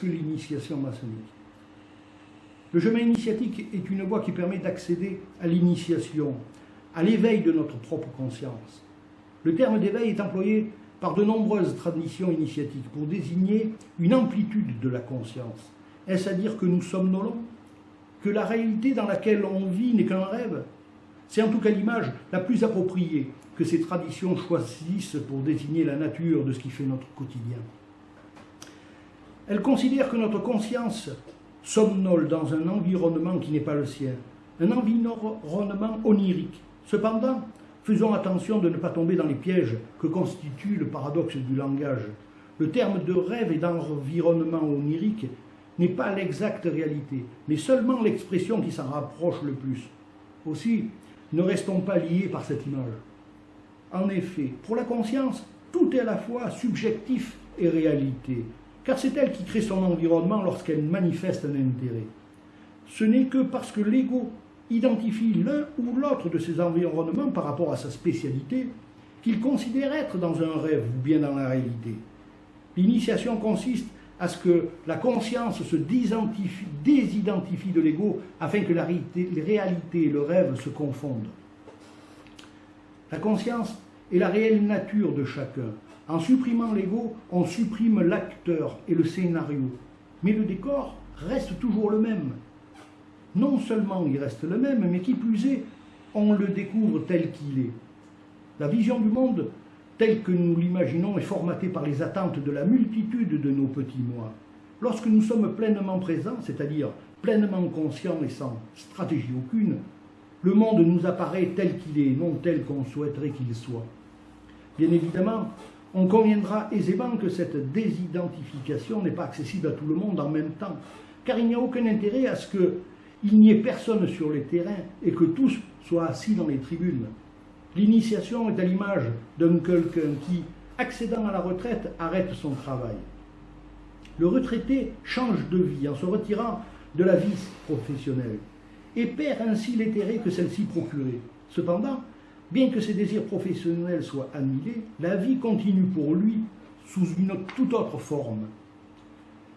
que l'initiation maçonnique Le chemin initiatique est une voie qui permet d'accéder à l'initiation, à l'éveil de notre propre conscience. Le terme d'éveil est employé par de nombreuses traditions initiatiques pour désigner une amplitude de la conscience. Est-ce à dire que nous somnolons Que la réalité dans laquelle on vit n'est qu'un rêve? C'est en tout cas l'image la plus appropriée que ces traditions choisissent pour désigner la nature de ce qui fait notre quotidien. Elles considèrent que notre conscience somnole dans un environnement qui n'est pas le sien, un environnement onirique. Cependant, Faisons attention de ne pas tomber dans les pièges que constitue le paradoxe du langage. Le terme de rêve et d'environnement onirique n'est pas l'exacte réalité, mais seulement l'expression qui s'en rapproche le plus. Aussi, ne restons pas liés par cette image. En effet, pour la conscience, tout est à la fois subjectif et réalité, car c'est elle qui crée son environnement lorsqu'elle manifeste un intérêt. Ce n'est que parce que l'ego identifie l'un ou l'autre de ses environnements par rapport à sa spécialité qu'il considère être dans un rêve ou bien dans la réalité. L'initiation consiste à ce que la conscience se désidentifie de l'ego afin que la réalité, et le rêve se confondent. La conscience est la réelle nature de chacun. En supprimant l'ego, on supprime l'acteur et le scénario. Mais le décor reste toujours le même non seulement il reste le même, mais qui plus est, on le découvre tel qu'il est. La vision du monde, telle que nous l'imaginons, est formatée par les attentes de la multitude de nos petits moi. Lorsque nous sommes pleinement présents, c'est-à-dire pleinement conscients et sans stratégie aucune, le monde nous apparaît tel qu'il est, non tel qu'on souhaiterait qu'il soit. Bien évidemment, on conviendra aisément que cette désidentification n'est pas accessible à tout le monde en même temps, car il n'y a aucun intérêt à ce que il n'y ait personne sur les terrains et que tous soient assis dans les tribunes. L'initiation est à l'image d'un quelqu'un qui, accédant à la retraite, arrête son travail. Le retraité change de vie en se retirant de la vie professionnelle et perd ainsi l'intérêt que celle-ci procurait. Cependant, bien que ses désirs professionnels soient annulés, la vie continue pour lui sous une toute autre forme.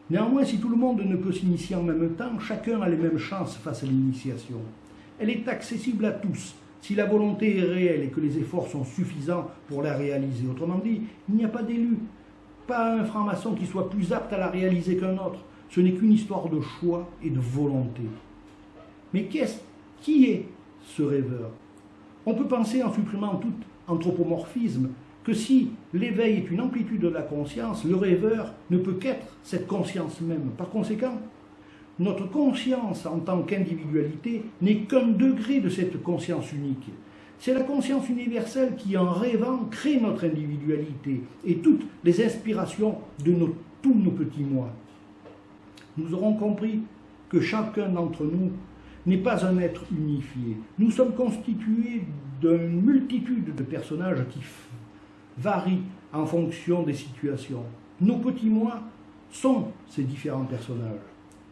Néanmoins, si tout le monde ne peut s'initier en même temps, chacun a les mêmes chances face à l'initiation. Elle est accessible à tous, si la volonté est réelle et que les efforts sont suffisants pour la réaliser. Autrement dit, il n'y a pas d'élu, pas un franc-maçon qui soit plus apte à la réaliser qu'un autre. Ce n'est qu'une histoire de choix et de volonté. Mais qui est ce rêveur? On peut penser, en supprimant tout anthropomorphisme, que si l'éveil est une amplitude de la conscience, le rêveur ne peut qu'être cette conscience même. Par conséquent, notre conscience en tant qu'individualité n'est qu'un degré de cette conscience unique. C'est la conscience universelle qui, en rêvant, crée notre individualité et toutes les inspirations de tous nos petits moi. Nous aurons compris que chacun d'entre nous n'est pas un être unifié. Nous sommes constitués d'une multitude de personnages qui varie en fonction des situations. Nos petits moi sont ces différents personnages.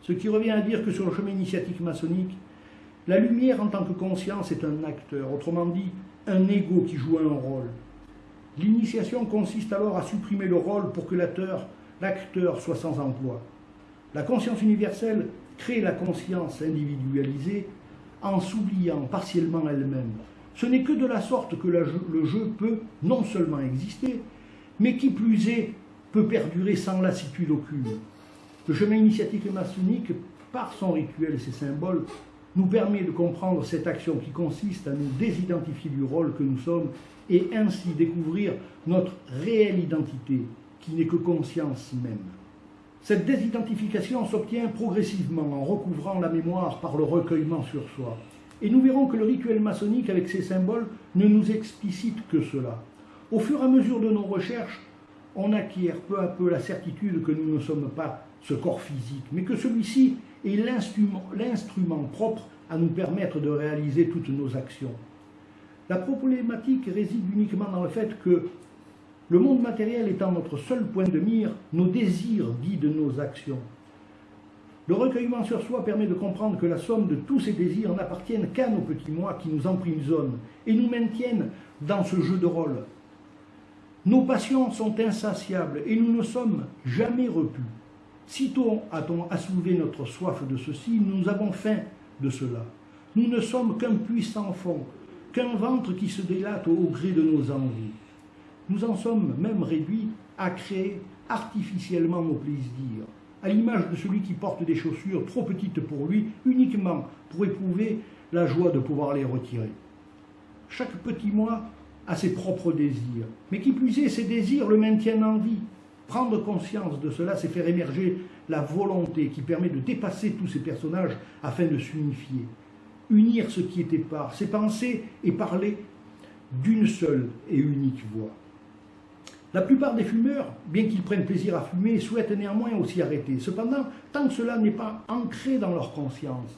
Ce qui revient à dire que sur le chemin initiatique maçonnique, la lumière en tant que conscience est un acteur, autrement dit, un ego qui joue un rôle. L'initiation consiste alors à supprimer le rôle pour que l'acteur soit sans emploi. La conscience universelle crée la conscience individualisée en s'oubliant partiellement elle-même. Ce n'est que de la sorte que le jeu peut non seulement exister, mais qui plus est, peut perdurer sans lassitude aucune. Le chemin initiatique maçonnique, par son rituel et ses symboles, nous permet de comprendre cette action qui consiste à nous désidentifier du rôle que nous sommes et ainsi découvrir notre réelle identité, qui n'est que conscience même. Cette désidentification s'obtient progressivement en recouvrant la mémoire par le recueillement sur soi. Et nous verrons que le rituel maçonnique avec ses symboles ne nous explicite que cela. Au fur et à mesure de nos recherches, on acquiert peu à peu la certitude que nous ne sommes pas ce corps physique, mais que celui-ci est l'instrument propre à nous permettre de réaliser toutes nos actions. La problématique réside uniquement dans le fait que le monde matériel étant notre seul point de mire, nos désirs guident nos actions. Le recueillement sur soi permet de comprendre que la somme de tous ces désirs n'appartiennent qu'à nos petits moi qui nous emprisonnent et nous maintiennent dans ce jeu de rôle. Nos passions sont insatiables et nous ne sommes jamais repus. Sitôt a-t-on assouvé notre soif de ceci, nous avons faim de cela. Nous ne sommes qu'un puissant fond, qu'un ventre qui se délate au gré de nos envies. Nous en sommes même réduits à créer artificiellement nos plaisirs, à l'image de celui qui porte des chaussures trop petites pour lui, uniquement pour éprouver la joie de pouvoir les retirer. Chaque petit moi a ses propres désirs, mais qui plus est, ces désirs le maintiennent en vie. Prendre conscience de cela, c'est faire émerger la volonté qui permet de dépasser tous ces personnages afin de s'unifier. Unir ce qui est épars, c'est penser et parler d'une seule et unique voix. La plupart des fumeurs, bien qu'ils prennent plaisir à fumer, souhaitent néanmoins aussi arrêter. Cependant, tant que cela n'est pas ancré dans leur conscience,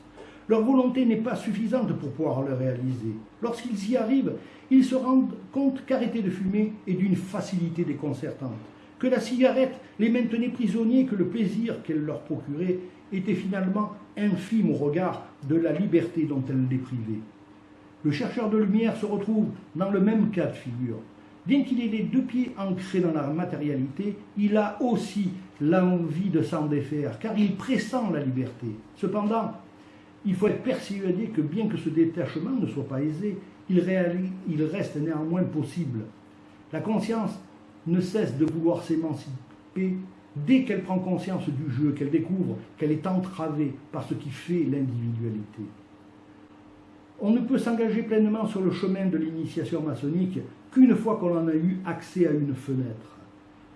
leur volonté n'est pas suffisante pour pouvoir le réaliser. Lorsqu'ils y arrivent, ils se rendent compte qu'arrêter de fumer est d'une facilité déconcertante, que la cigarette les maintenait prisonniers, que le plaisir qu'elle leur procurait était finalement infime au regard de la liberté dont elle les privait. Le chercheur de lumière se retrouve dans le même cas de figure. Bien qu'il ait les deux pieds ancrés dans la matérialité, il a aussi l'envie de s'en défaire, car il pressent la liberté. Cependant, il faut être persuadé que bien que ce détachement ne soit pas aisé, il, reste néanmoins possible. La conscience ne cesse de vouloir s'émanciper dès qu'elle prend conscience du jeu, qu'elle découvre qu'elle est entravée par ce qui fait l'individualité. On ne peut s'engager pleinement sur le chemin de l'initiation maçonnique qu'une fois qu'on en a eu accès à une fenêtre.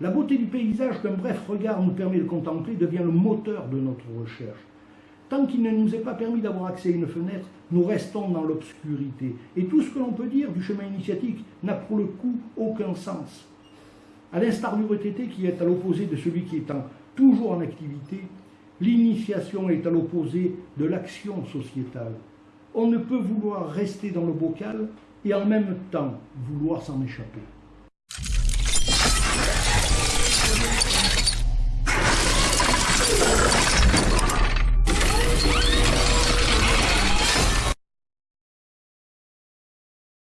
La beauté du paysage qu'un bref regard nous permet de contempler devient le moteur de notre recherche. Tant qu'il ne nous est pas permis d'avoir accès à une fenêtre, nous restons dans l'obscurité. Et tout ce que l'on peut dire du chemin initiatique n'a pour le coup aucun sens. À l'instar du retraité qui est à l'opposé de celui qui est toujours en activité, l'initiation est à l'opposé de l'action sociétale. On ne peut vouloir rester dans le bocal et en même temps vouloir s'en échapper.